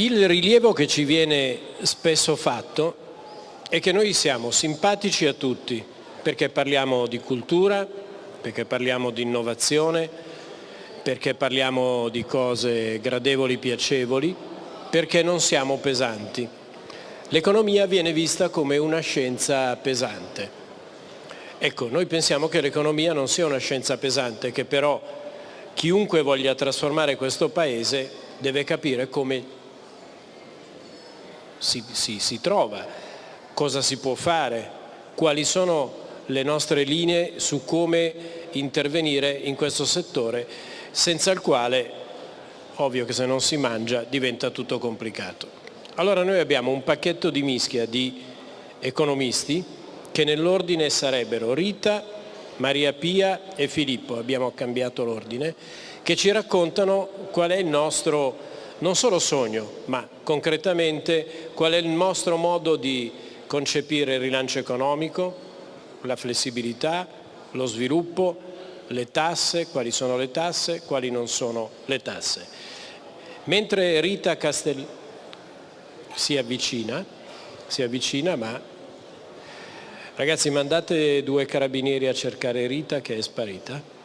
Il rilievo che ci viene spesso fatto è che noi siamo simpatici a tutti perché parliamo di cultura, perché parliamo di innovazione, perché parliamo di cose gradevoli, piacevoli, perché non siamo pesanti. L'economia viene vista come una scienza pesante. Ecco, noi pensiamo che l'economia non sia una scienza pesante, che però chiunque voglia trasformare questo Paese deve capire come si, si, si trova, cosa si può fare, quali sono le nostre linee su come intervenire in questo settore, senza il quale, ovvio che se non si mangia, diventa tutto complicato. Allora noi abbiamo un pacchetto di mischia di economisti che nell'ordine sarebbero Rita, Maria Pia e Filippo, abbiamo cambiato l'ordine, che ci raccontano qual è il nostro non solo sogno, ma concretamente qual è il nostro modo di concepire il rilancio economico, la flessibilità, lo sviluppo, le tasse, quali sono le tasse, quali non sono le tasse. Mentre Rita Castel si avvicina, si avvicina ma ragazzi mandate due carabinieri a cercare Rita che è sparita.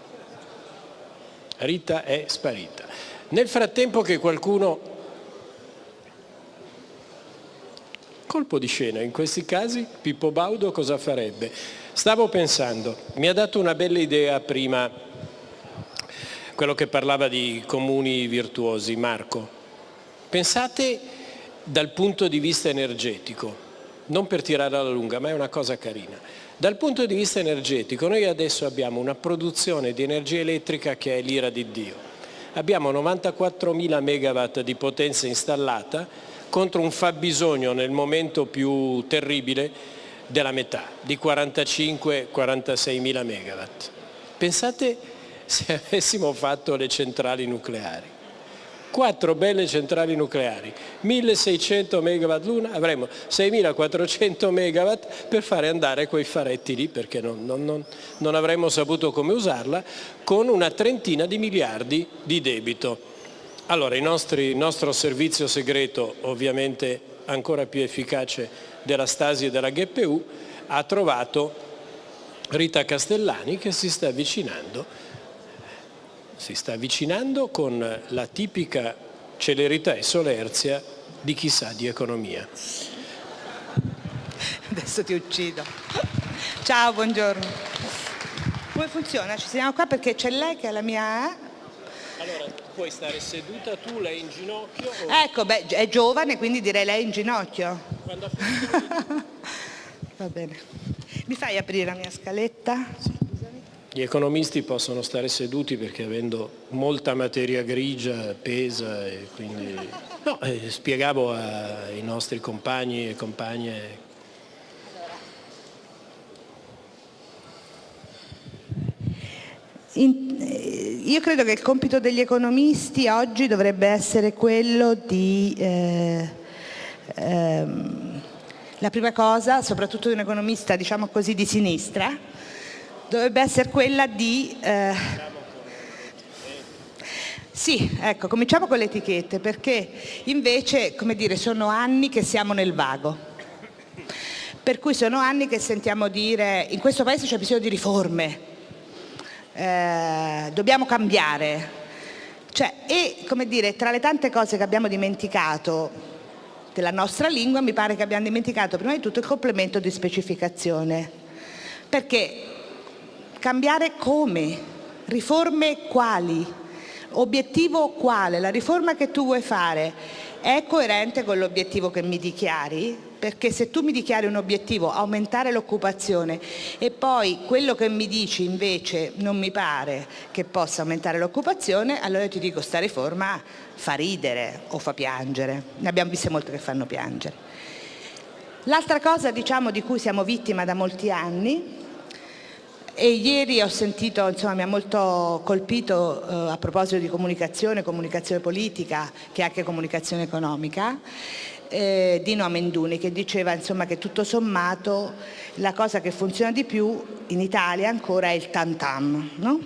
Rita è sparita. Nel frattempo che qualcuno, colpo di scena in questi casi, Pippo Baudo cosa farebbe? Stavo pensando, mi ha dato una bella idea prima quello che parlava di comuni virtuosi, Marco. Pensate dal punto di vista energetico, non per tirare alla lunga, ma è una cosa carina. Dal punto di vista energetico noi adesso abbiamo una produzione di energia elettrica che è l'ira di Dio abbiamo 94.000 megawatt di potenza installata contro un fabbisogno nel momento più terribile della metà, di 45-46.000 megawatt. Pensate se avessimo fatto le centrali nucleari quattro belle centrali nucleari, 1600 megawatt l'una, avremo 6400 megawatt per fare andare quei faretti lì perché non, non, non, non avremmo saputo come usarla, con una trentina di miliardi di debito. Allora il, nostro servizio segreto, ovviamente ancora più efficace della Stasi e della GPU, ha trovato Rita Castellani che si sta avvicinando si sta avvicinando con la tipica celerità e solerzia di chi sa di economia. Adesso ti uccido. Ciao, buongiorno. Come funziona? Ci siamo qua perché c'è lei che è la mia... Allora, puoi stare seduta tu, lei in ginocchio? O... Ecco, beh, è giovane, quindi direi lei in ginocchio. Quando Va bene. Mi fai aprire la mia scaletta? Sì. Gli economisti possono stare seduti perché avendo molta materia grigia pesa e quindi... No, eh, spiegavo ai nostri compagni e compagne. In, eh, io credo che il compito degli economisti oggi dovrebbe essere quello di, eh, ehm, la prima cosa, soprattutto di un economista diciamo così di sinistra, dovrebbe essere quella di... Eh, sì, ecco, cominciamo con le etichette perché invece, come dire, sono anni che siamo nel vago. Per cui sono anni che sentiamo dire in questo paese c'è bisogno di riforme, eh, dobbiamo cambiare. Cioè, e come dire, tra le tante cose che abbiamo dimenticato della nostra lingua mi pare che abbiamo dimenticato prima di tutto il complemento di specificazione. Perché Cambiare come? Riforme quali? Obiettivo quale? La riforma che tu vuoi fare è coerente con l'obiettivo che mi dichiari? Perché se tu mi dichiari un obiettivo, aumentare l'occupazione, e poi quello che mi dici invece non mi pare che possa aumentare l'occupazione, allora ti dico sta riforma fa ridere o fa piangere. Ne abbiamo viste molte che fanno piangere. L'altra cosa diciamo, di cui siamo vittima da molti anni e ieri ho sentito, insomma mi ha molto colpito eh, a proposito di comunicazione, comunicazione politica che è anche comunicazione economica, eh, Dino Amenduni che diceva insomma, che tutto sommato la cosa che funziona di più in Italia ancora è il tantam. No?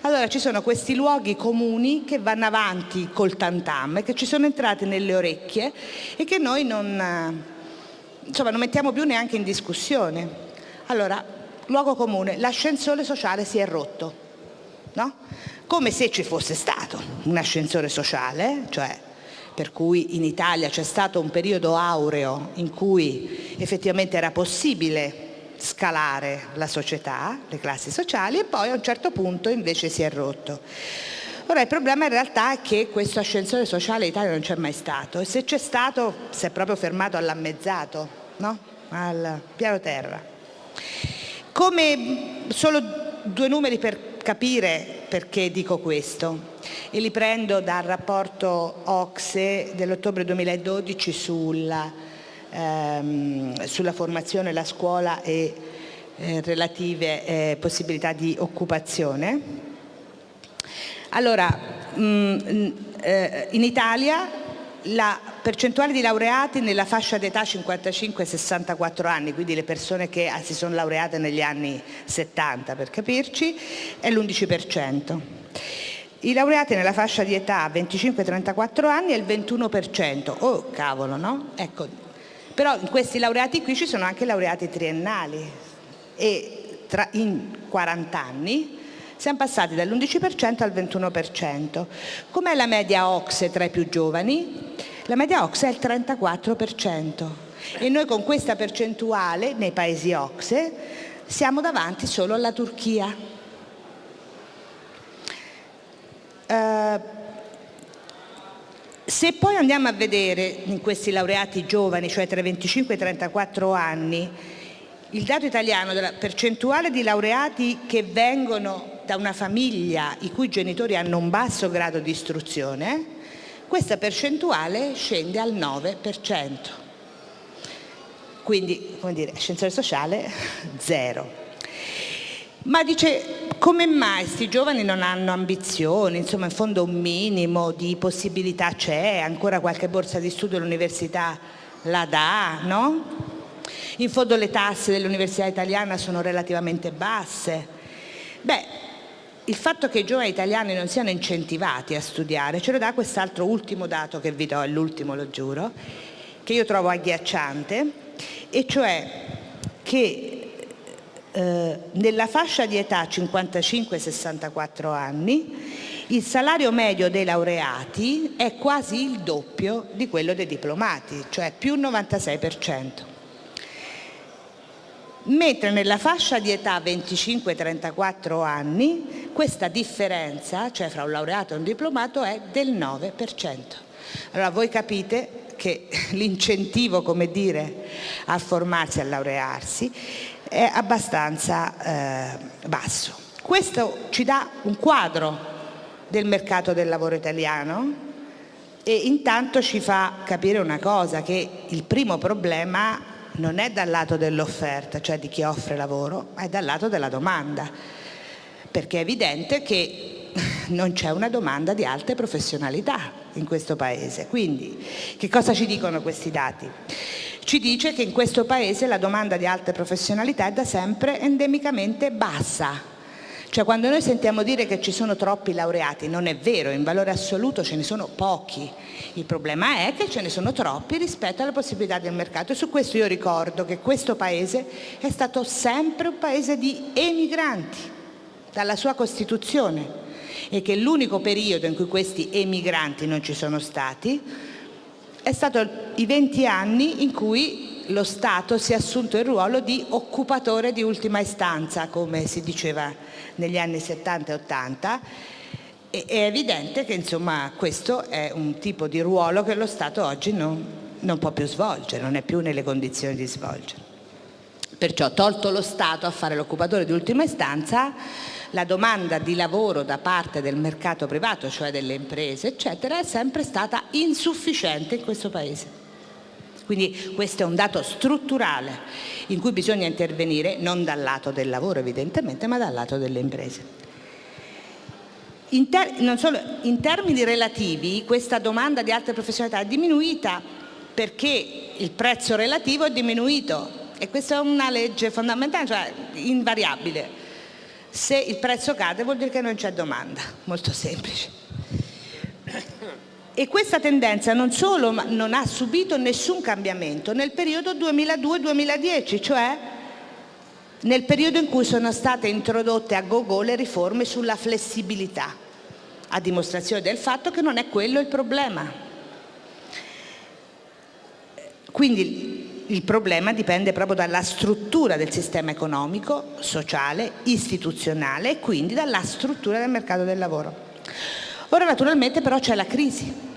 Allora ci sono questi luoghi comuni che vanno avanti col tantam e che ci sono entrati nelle orecchie e che noi non, insomma, non mettiamo più neanche in discussione. Allora, luogo comune, l'ascensore sociale si è rotto, no? come se ci fosse stato un ascensore sociale, cioè per cui in Italia c'è stato un periodo aureo in cui effettivamente era possibile scalare la società, le classi sociali e poi a un certo punto invece si è rotto. Ora il problema in realtà è che questo ascensore sociale in Italia non c'è mai stato e se c'è stato si è proprio fermato all'ammezzato, no? al piano terra. Come solo due numeri per capire perché dico questo e li prendo dal rapporto Ocse dell'ottobre 2012 sulla, ehm, sulla formazione, la scuola e eh, relative eh, possibilità di occupazione. Allora, mh, mm, eh, in Italia la percentuale di laureati nella fascia d'età 55-64 anni, quindi le persone che ah, si sono laureate negli anni 70 per capirci, è l'11%. I laureati nella fascia di età 25-34 anni è il 21%. Oh cavolo, no? Ecco. Però in questi laureati qui ci sono anche laureati triennali e tra, in 40 anni siamo passati dall'11% al 21%. Com'è la media OXE tra i più giovani? La media OXE è il 34% e noi con questa percentuale nei paesi OXE siamo davanti solo alla Turchia. Uh, se poi andiamo a vedere in questi laureati giovani, cioè tra i 25 e i 34 anni, il dato italiano della percentuale di laureati che vengono da una famiglia i cui genitori hanno un basso grado di istruzione, questa percentuale scende al 9%. Quindi, come dire, ascensore sociale zero. Ma dice, come mai questi giovani non hanno ambizioni, insomma in fondo un minimo di possibilità c'è, ancora qualche borsa di studio all'università la dà, no? In fondo le tasse dell'università italiana sono relativamente basse. Beh, il fatto che i giovani italiani non siano incentivati a studiare ce lo dà quest'altro ultimo dato che vi do, è l'ultimo lo giuro, che io trovo agghiacciante, e cioè che eh, nella fascia di età 55-64 anni il salario medio dei laureati è quasi il doppio di quello dei diplomati, cioè più 96% mentre nella fascia di età 25-34 anni questa differenza, cioè fra un laureato e un diplomato, è del 9%. Allora voi capite che l'incentivo, come dire, a formarsi, a laurearsi, è abbastanza eh, basso. Questo ci dà un quadro del mercato del lavoro italiano e intanto ci fa capire una cosa, che il primo problema non è dal lato dell'offerta, cioè di chi offre lavoro, ma è dal lato della domanda, perché è evidente che non c'è una domanda di alte professionalità in questo Paese. Quindi che cosa ci dicono questi dati? Ci dice che in questo Paese la domanda di alte professionalità è da sempre endemicamente bassa, cioè quando noi sentiamo dire che ci sono troppi laureati, non è vero, in valore assoluto ce ne sono pochi. Il problema è che ce ne sono troppi rispetto alle possibilità del mercato e su questo io ricordo che questo paese è stato sempre un paese di emigranti dalla sua Costituzione e che l'unico periodo in cui questi emigranti non ci sono stati è stato i 20 anni in cui lo Stato si è assunto il ruolo di occupatore di ultima istanza, come si diceva negli anni 70 e 80, e è evidente che insomma, questo è un tipo di ruolo che lo Stato oggi non, non può più svolgere, non è più nelle condizioni di svolgere. Perciò tolto lo Stato a fare l'occupatore di ultima istanza, la domanda di lavoro da parte del mercato privato, cioè delle imprese, eccetera, è sempre stata insufficiente in questo Paese. Quindi questo è un dato strutturale in cui bisogna intervenire non dal lato del lavoro evidentemente, ma dal lato delle imprese. In, solo, in termini relativi questa domanda di altre professionalità è diminuita perché il prezzo relativo è diminuito e questa è una legge fondamentale, cioè invariabile. Se il prezzo cade vuol dire che non c'è domanda, molto semplice. E questa tendenza non solo non ha subito nessun cambiamento nel periodo 2002-2010, cioè nel periodo in cui sono state introdotte a go-go le riforme sulla flessibilità, a dimostrazione del fatto che non è quello il problema. Quindi il problema dipende proprio dalla struttura del sistema economico, sociale, istituzionale e quindi dalla struttura del mercato del lavoro. Ora naturalmente però c'è la crisi.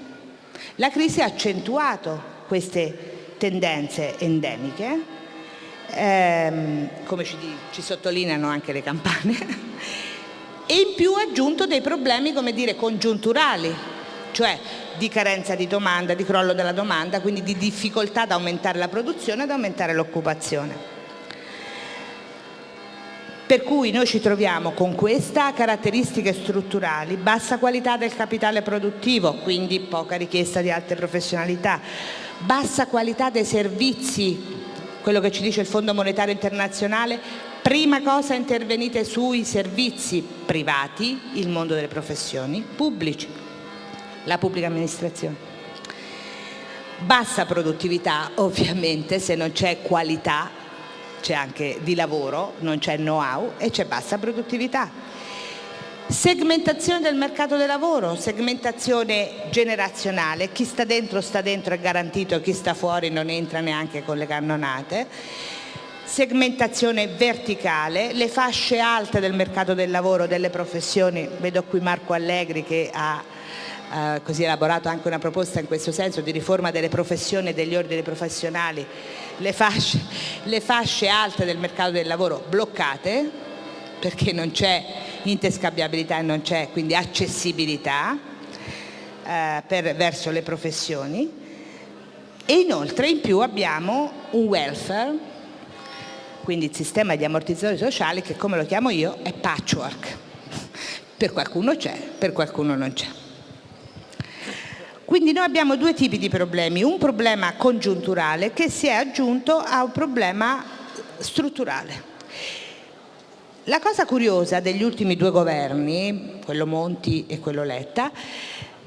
La crisi ha accentuato queste tendenze endemiche, ehm, come ci, ci sottolineano anche le campane, e in più ha aggiunto dei problemi, come dire, congiunturali, cioè di carenza di domanda, di crollo della domanda, quindi di difficoltà ad aumentare la produzione e ad aumentare l'occupazione. Per cui noi ci troviamo con queste caratteristiche strutturali, bassa qualità del capitale produttivo, quindi poca richiesta di alte professionalità, bassa qualità dei servizi, quello che ci dice il Fondo Monetario Internazionale, prima cosa intervenite sui servizi privati, il mondo delle professioni, pubblici, la pubblica amministrazione. Bassa produttività ovviamente se non c'è qualità c'è anche di lavoro, non c'è know-how e c'è bassa produttività. Segmentazione del mercato del lavoro, segmentazione generazionale, chi sta dentro sta dentro è garantito, chi sta fuori non entra neanche con le cannonate. Segmentazione verticale, le fasce alte del mercato del lavoro, delle professioni, vedo qui Marco Allegri che ha eh, così elaborato anche una proposta in questo senso di riforma delle professioni e degli ordini professionali, le fasce, le fasce alte del mercato del lavoro bloccate perché non c'è interscambiabilità e non c'è quindi accessibilità eh, per, verso le professioni. E inoltre in più abbiamo un welfare quindi il sistema di ammortizzatori sociali che come lo chiamo io è patchwork. Per qualcuno c'è, per qualcuno non c'è quindi noi abbiamo due tipi di problemi, un problema congiunturale che si è aggiunto a un problema strutturale. La cosa curiosa degli ultimi due governi, quello Monti e quello Letta,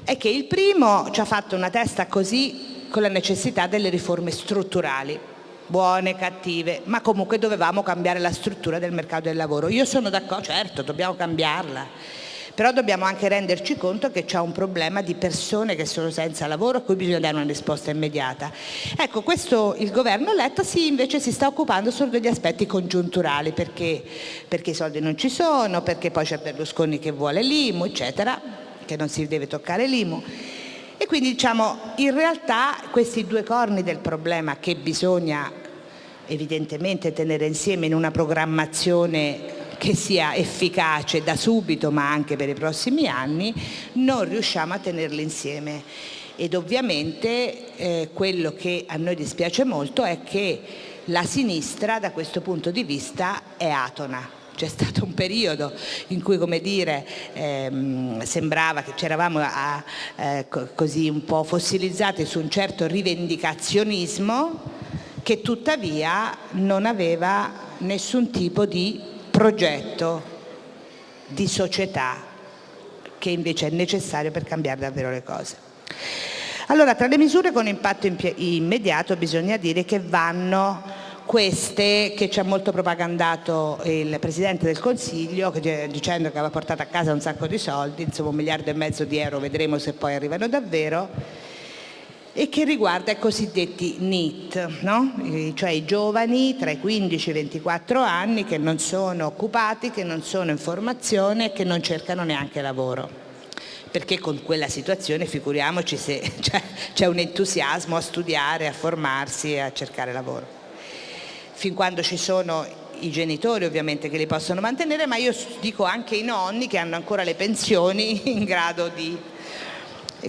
è che il primo ci ha fatto una testa così con la necessità delle riforme strutturali, buone, cattive, ma comunque dovevamo cambiare la struttura del mercato del lavoro. Io sono d'accordo, certo, dobbiamo cambiarla però dobbiamo anche renderci conto che c'è un problema di persone che sono senza lavoro a cui bisogna dare una risposta immediata. Ecco, questo il governo Letta si, invece si sta occupando solo degli aspetti congiunturali, perché, perché i soldi non ci sono, perché poi c'è Berlusconi che vuole l'IMU, eccetera, che non si deve toccare l'IMU. E quindi diciamo, in realtà questi due corni del problema che bisogna evidentemente tenere insieme in una programmazione che sia efficace da subito ma anche per i prossimi anni, non riusciamo a tenerli insieme. Ed ovviamente eh, quello che a noi dispiace molto è che la sinistra da questo punto di vista è atona, c'è stato un periodo in cui come dire ehm, sembrava che c'eravamo eh, così un po' fossilizzati su un certo rivendicazionismo che tuttavia non aveva nessun tipo di progetto di società che invece è necessario per cambiare davvero le cose. Allora, tra le misure con impatto immediato bisogna dire che vanno queste che ci ha molto propagandato il Presidente del Consiglio dicendo che aveva portato a casa un sacco di soldi, insomma un miliardo e mezzo di euro, vedremo se poi arrivano davvero, e che riguarda i cosiddetti NEET, no? cioè i giovani tra i 15 e i 24 anni che non sono occupati, che non sono in formazione e che non cercano neanche lavoro perché con quella situazione figuriamoci se c'è cioè, un entusiasmo a studiare, a formarsi e a cercare lavoro. Fin quando ci sono i genitori ovviamente che li possono mantenere, ma io dico anche i nonni che hanno ancora le pensioni in grado di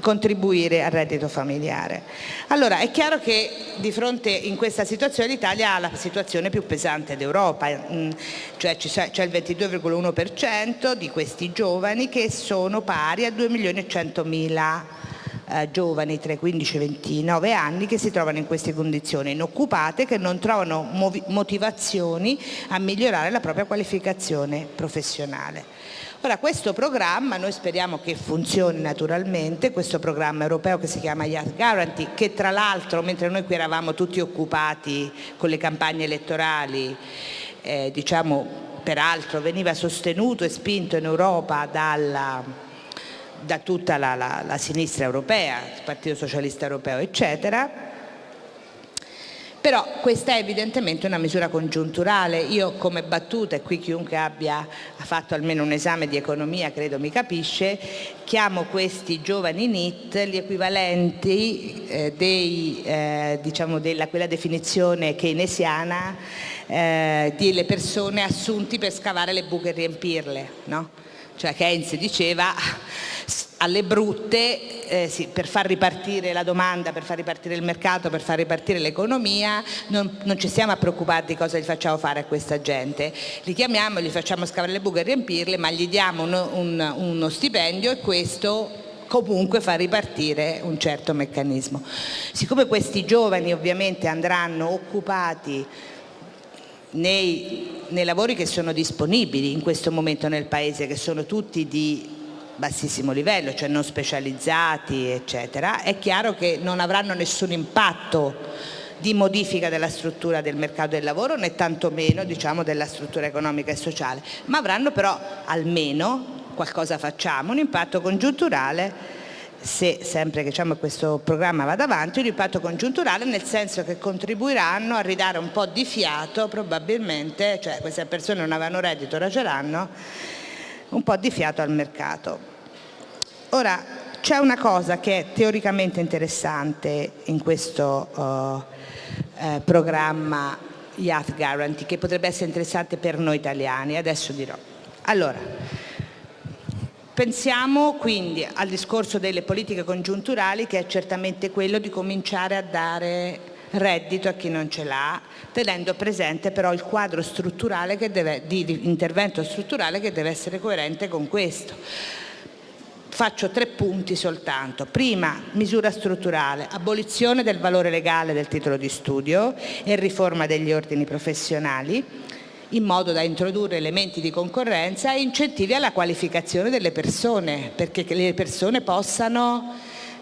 contribuire al reddito familiare. Allora è chiaro che di fronte in questa situazione l'Italia ha la situazione più pesante d'Europa, mm, cioè c'è il 22,1% di questi giovani che sono pari a 2 milioni e 100 mila eh, giovani tra i 15 e i 29 anni che si trovano in queste condizioni, inoccupate, che non trovano motivazioni a migliorare la propria qualificazione professionale. Ora questo programma noi speriamo che funzioni naturalmente, questo programma europeo che si chiama Youth Guarantee, che tra l'altro mentre noi qui eravamo tutti occupati con le campagne elettorali, eh, diciamo peraltro veniva sostenuto e spinto in Europa dalla, da tutta la, la, la sinistra europea, il Partito Socialista Europeo eccetera, però questa è evidentemente una misura congiunturale. Io come battuta, e qui chiunque abbia fatto almeno un esame di economia credo mi capisce, chiamo questi giovani NIT gli equivalenti eh, dei, eh, diciamo della quella definizione keynesiana eh, delle persone assunti per scavare le buche e riempirle. No? Cioè Keynes diceva alle brutte eh, sì, per far ripartire la domanda, per far ripartire il mercato, per far ripartire l'economia, non, non, ci stiamo a preoccupare di cosa gli facciamo fare a questa gente. Li chiamiamo, gli facciamo scavare le buche e riempirle, ma gli diamo uno, un, uno stipendio e questo comunque fa ripartire un certo meccanismo. Siccome questi giovani ovviamente andranno occupati nei, nei lavori che sono disponibili in questo momento nel Paese, che sono tutti di bassissimo livello, cioè non specializzati, eccetera, è chiaro che non avranno nessun impatto di modifica della struttura del mercato del lavoro né tantomeno diciamo, della struttura economica e sociale, ma avranno però almeno, qualcosa facciamo, un impatto congiunturale se sempre che diciamo, questo programma vada avanti, un impatto congiunturale nel senso che contribuiranno a ridare un po' di fiato probabilmente, cioè queste persone non avranno reddito, ora ce l'hanno, un po' di fiato al mercato. Ora, c'è una cosa che è teoricamente interessante in questo uh, eh, programma Youth Guarantee, che potrebbe essere interessante per noi italiani, adesso dirò. Allora, pensiamo quindi al discorso delle politiche congiunturali che è certamente quello di cominciare a dare reddito a chi non ce l'ha, tenendo presente però il quadro strutturale deve, di intervento strutturale che deve essere coerente con questo. Faccio tre punti soltanto. Prima, misura strutturale, abolizione del valore legale del titolo di studio e riforma degli ordini professionali in modo da introdurre elementi di concorrenza e incentivi alla qualificazione delle persone, perché le persone possano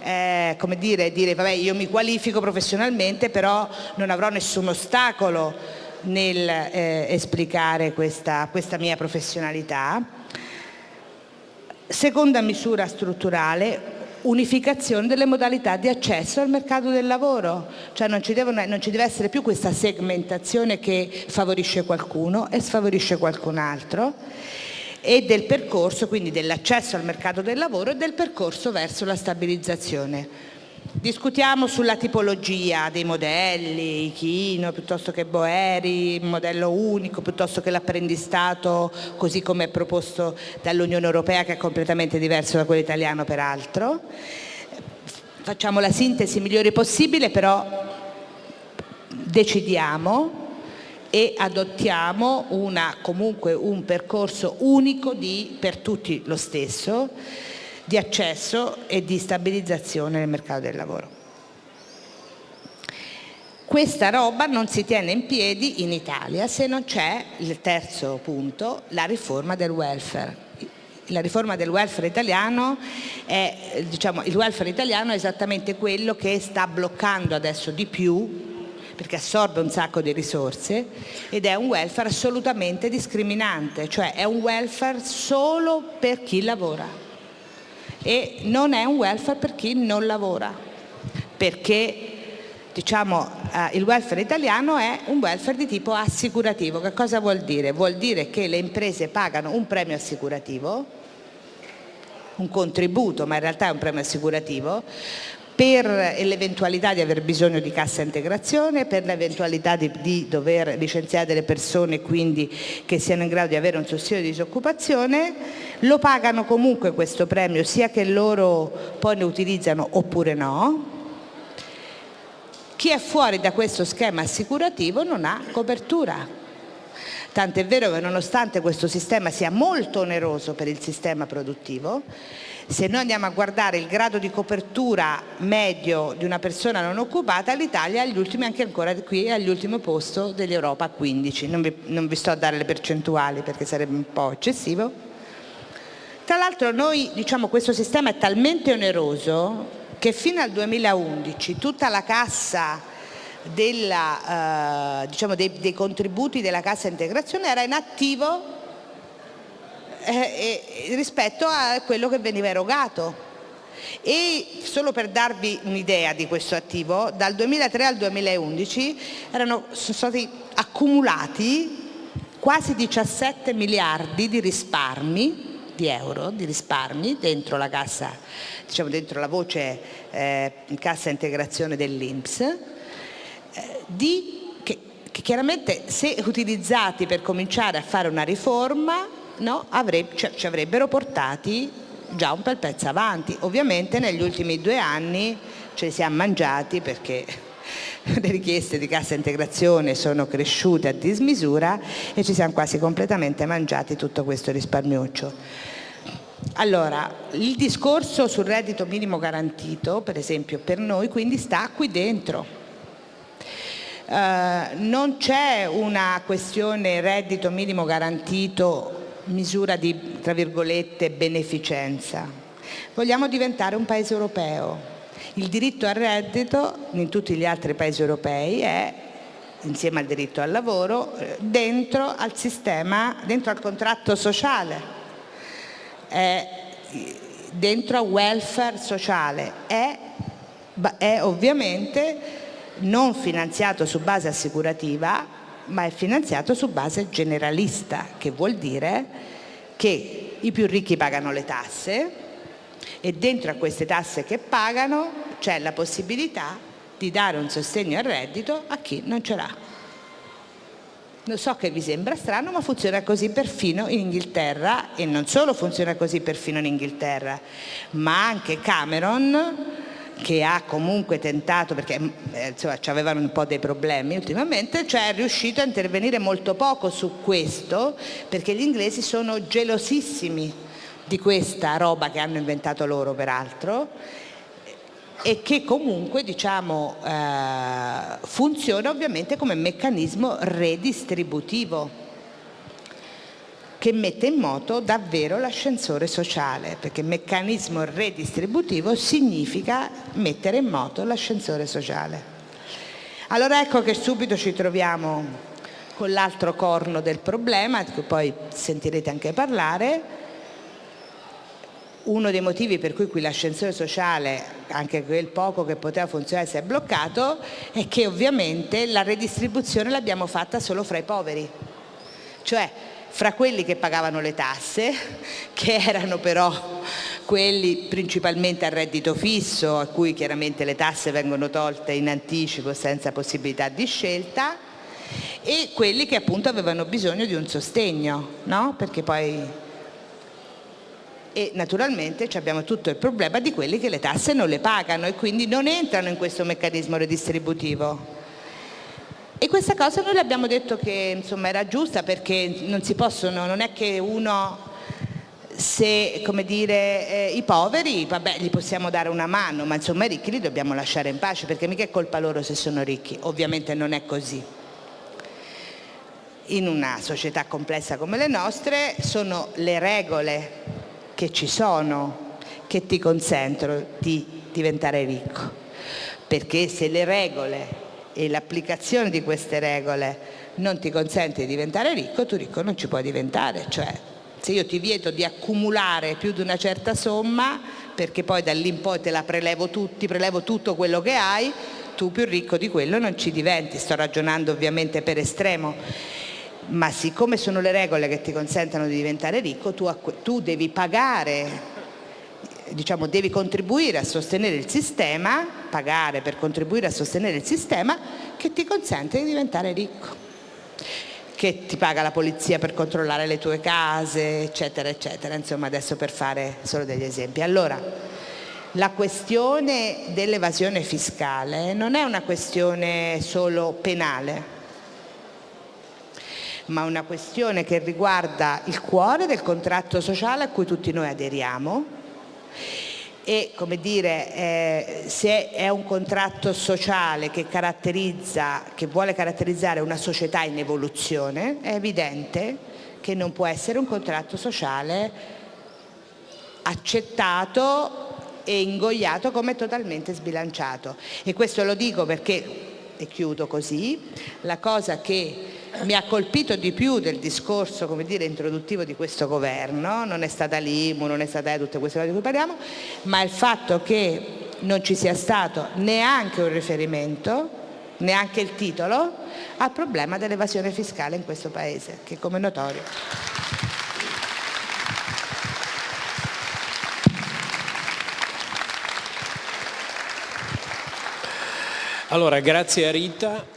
eh, come dire, dire vabbè io mi qualifico professionalmente però non avrò nessun ostacolo nel eh, esplicare questa, questa mia professionalità. Seconda misura strutturale, unificazione delle modalità di accesso al mercato del lavoro, cioè non ci, devono, non ci, deve essere più questa segmentazione che favorisce qualcuno e sfavorisce qualcun altro e del percorso, quindi dell'accesso al mercato del lavoro e del percorso verso la stabilizzazione. Discutiamo sulla tipologia dei modelli, Ichino piuttosto che Boeri, modello unico piuttosto che l'apprendistato così come è proposto dall'Unione Europea che è completamente diverso da quello italiano peraltro. Facciamo la sintesi migliore possibile però decidiamo e adottiamo una, comunque un percorso unico di, per tutti lo stesso di accesso e di stabilizzazione nel mercato del lavoro. Questa roba non si tiene in piedi in Italia se non c'è, il terzo punto, la riforma del welfare. La riforma del welfare italiano è, diciamo, il welfare italiano è esattamente quello che sta bloccando adesso di più perché assorbe un sacco di risorse ed è un welfare assolutamente discriminante, cioè è un welfare solo per chi lavora e non è un welfare per chi non lavora, perché diciamo, eh, il welfare italiano è un welfare di tipo assicurativo. Che cosa vuol dire? Vuol dire che le imprese pagano un premio assicurativo, un contributo, ma in realtà è un premio assicurativo, per l'eventualità di aver bisogno di cassa integrazione, per l'eventualità di, di, dover licenziare delle persone quindi che siano in grado di avere un sussidio di disoccupazione, lo pagano comunque questo premio sia che loro poi ne utilizzano oppure no. Chi è fuori da questo schema assicurativo non ha copertura. Tant'è vero che nonostante questo sistema sia molto oneroso per il sistema produttivo, se noi andiamo a guardare il grado di copertura medio di una persona non occupata, l'Italia è agli ultimi, anche ancora qui, è all'ultimo posto dell'Europa a 15. Non vi, non vi sto a dare le percentuali perché sarebbe un po' eccessivo. Tra l'altro noi, diciamo, questo sistema è talmente oneroso che fino al 2011 tutta la cassa della, eh, diciamo dei, dei contributi della cassa integrazione era in attivo eh, rispetto a quello che veniva erogato. E solo per darvi un'idea di questo attivo, dal 2003 al 2011 erano, sono stati accumulati quasi 17 miliardi di risparmi di euro di risparmi dentro la cassa, diciamo dentro la voce eh, cassa integrazione dell'Inps, eh, che, che chiaramente se utilizzati per cominciare a fare una riforma no, avrebbe, cioè, ci avrebbero portati già un bel pezzo avanti. Ovviamente negli ultimi due anni ce li siamo mangiati perché le richieste di cassa integrazione sono cresciute a dismisura e ci siamo quasi completamente mangiati tutto questo risparmiuccio. Allora, il discorso sul reddito minimo garantito, per esempio, per noi quindi sta qui dentro. Uh, non c'è una questione reddito minimo garantito misura di, tra virgolette, beneficenza. Vogliamo diventare un paese europeo. Il diritto al reddito in tutti gli altri paesi europei è, insieme al diritto al lavoro, dentro al sistema, dentro al contratto sociale, è dentro al welfare sociale, è, è ovviamente non finanziato su base assicurativa ma è finanziato su base generalista, che vuol dire che i più ricchi pagano le tasse e dentro a queste tasse che pagano c'è la possibilità di dare un sostegno al reddito a chi non ce l'ha. Lo so che vi sembra strano, ma funziona così perfino in Inghilterra e non solo funziona così perfino in Inghilterra, ma anche Cameron che ha comunque tentato, perché eh, insomma, avevano un po' dei problemi ultimamente, cioè è riuscito a intervenire molto poco su questo, perché gli inglesi sono gelosissimi di questa roba che hanno inventato loro peraltro, e che comunque diciamo, eh, funziona ovviamente come meccanismo redistributivo che mette in moto davvero l'ascensore sociale, perché meccanismo redistributivo significa mettere in moto l'ascensore sociale. Allora ecco che subito ci troviamo con l'altro corno del problema, cui poi sentirete anche parlare, uno dei motivi per cui qui l'ascensore sociale, anche quel poco che poteva funzionare, si è bloccato, è che ovviamente la redistribuzione l'abbiamo fatta solo fra i poveri. Cioè fra quelli che pagavano le tasse, che erano però quelli principalmente a reddito fisso, a cui chiaramente le tasse vengono tolte in anticipo senza possibilità di scelta, e quelli che appunto avevano bisogno di un sostegno, no? Perché poi e naturalmente abbiamo tutto il problema di quelli che le tasse non le pagano e quindi non entrano in questo meccanismo redistributivo. E questa cosa noi le abbiamo detto che insomma, era giusta perché non si possono, non è che uno se come dire eh, i poveri vabbè gli possiamo dare una mano ma insomma i ricchi li dobbiamo lasciare in pace perché mica è colpa loro se sono ricchi. Ovviamente non è così. In una società complessa come le nostre sono le regole che ci sono che ti consentono di diventare ricco. Perché se le regole e l'applicazione di queste regole non ti consente di diventare ricco, tu ricco non ci puoi diventare, cioè se io ti vieto di accumulare più di una certa somma perché poi da lì in poi te la prelevo tutti, prelevo tutto quello che hai, tu più ricco di quello non ci diventi, sto ragionando ovviamente per estremo, ma siccome sono le regole che ti consentono di diventare ricco, tu, tu devi pagare diciamo, devi contribuire a sostenere il sistema, pagare per contribuire a sostenere il sistema che ti consente di diventare ricco che ti paga la polizia per controllare le tue case, eccetera, eccetera. Insomma, adesso per fare solo degli esempi. Allora, la questione dell'evasione fiscale non è una questione solo penale, ma una questione che riguarda il cuore del contratto sociale a cui tutti noi aderiamo e come dire, eh, se è un contratto sociale che, che vuole caratterizzare una società in evoluzione, è evidente che non può essere un contratto sociale accettato e ingoiato come totalmente sbilanciato. E questo lo dico perché, e chiudo così, la cosa che mi ha colpito di più del discorso dire, introduttivo di questo governo, non è stata l'IMU, non è stata tutte queste cose di cui parliamo, ma il fatto che non ci sia stato neanche un riferimento, neanche il titolo, al problema dell'evasione fiscale in questo Paese, che come notorio. Allora, grazie a Rita.